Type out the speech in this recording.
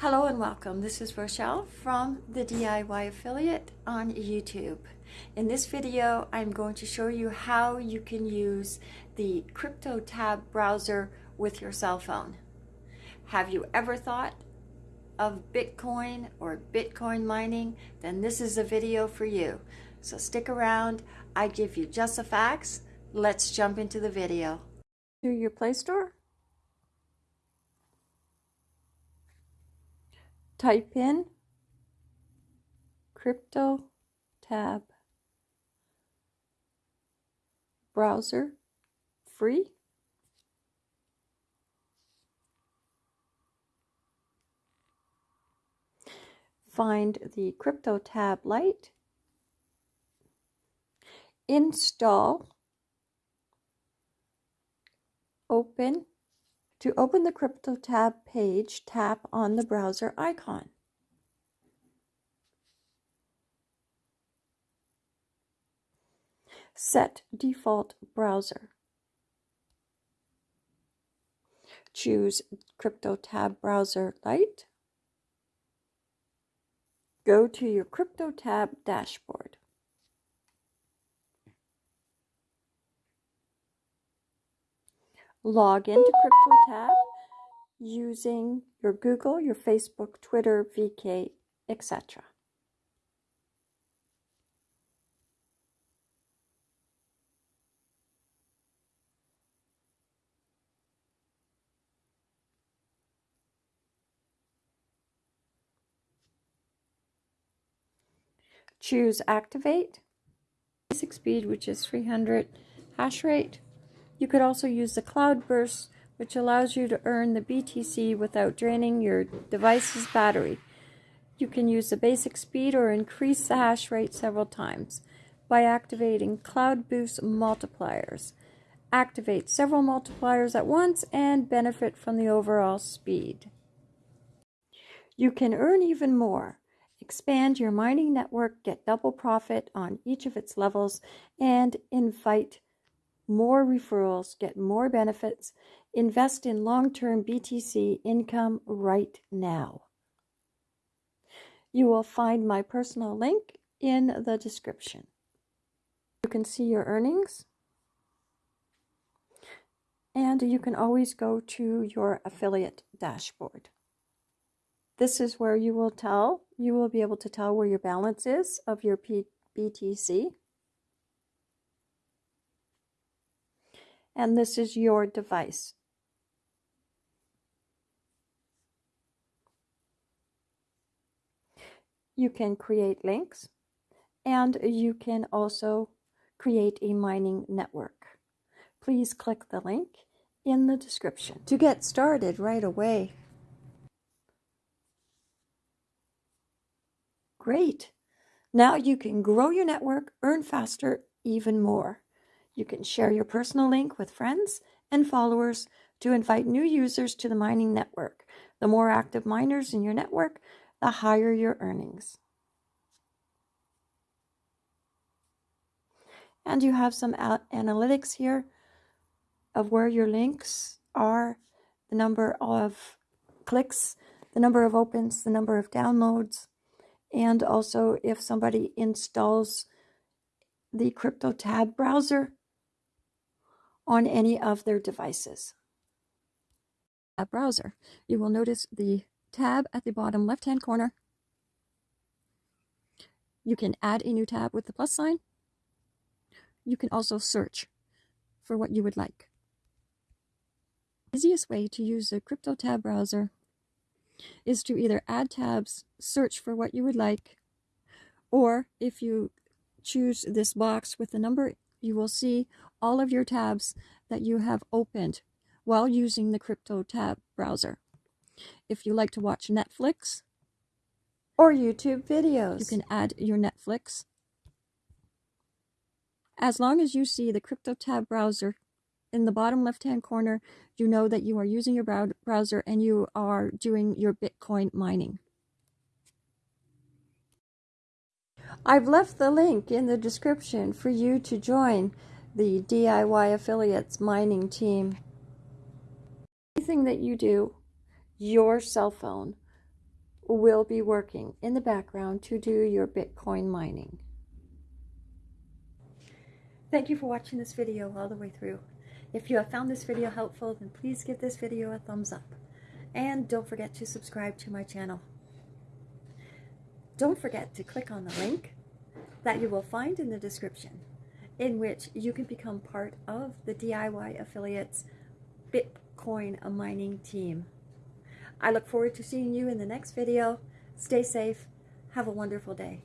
Hello and welcome. This is Rochelle from the DIY Affiliate on YouTube. In this video, I'm going to show you how you can use the CryptoTab browser with your cell phone. Have you ever thought of Bitcoin or Bitcoin mining? Then this is a video for you. So stick around. I give you just the facts. Let's jump into the video. To your Play Store type in crypto tab. Browser free. Find the CryptoTab Lite. Install. Open to open the CryptoTab page, tap on the browser icon. Set default browser. Choose CryptoTab browser Lite. Go to your CryptoTab dashboard. Log into CryptoTab using your Google, your Facebook, Twitter, VK, etc. Choose Activate, basic speed, which is 300 hash rate, you could also use the Cloud Boost, which allows you to earn the BTC without draining your device's battery. You can use the basic speed or increase the hash rate several times by activating Cloud Boost multipliers. Activate several multipliers at once and benefit from the overall speed. You can earn even more. Expand your mining network, get double profit on each of its levels, and invite more referrals, get more benefits, invest in long term BTC income right now. You will find my personal link in the description. You can see your earnings. And you can always go to your affiliate dashboard. This is where you will tell, you will be able to tell where your balance is of your P BTC. And this is your device. You can create links and you can also create a mining network. Please click the link in the description to get started right away. Great! Now you can grow your network, earn faster, even more. You can share your personal link with friends and followers to invite new users to the mining network. The more active miners in your network, the higher your earnings. And you have some analytics here of where your links are, the number of clicks, the number of opens, the number of downloads, and also if somebody installs the CryptoTab browser, on any of their devices. A browser, you will notice the tab at the bottom left-hand corner. You can add a new tab with the plus sign. You can also search for what you would like. The easiest way to use the CryptoTab browser is to either add tabs, search for what you would like, or if you choose this box with the number you will see all of your tabs that you have opened while using the crypto tab browser. If you like to watch Netflix or YouTube videos, you can add your Netflix. As long as you see the crypto tab browser in the bottom left-hand corner, you know that you are using your browser and you are doing your Bitcoin mining. I've left the link in the description for you to join the DIY Affiliates mining team. Anything that you do, your cell phone will be working in the background to do your Bitcoin mining. Thank you for watching this video all the way through. If you have found this video helpful, then please give this video a thumbs up. And don't forget to subscribe to my channel. Don't forget to click on the link that you will find in the description in which you can become part of the DIY Affiliates Bitcoin mining team. I look forward to seeing you in the next video. Stay safe. Have a wonderful day.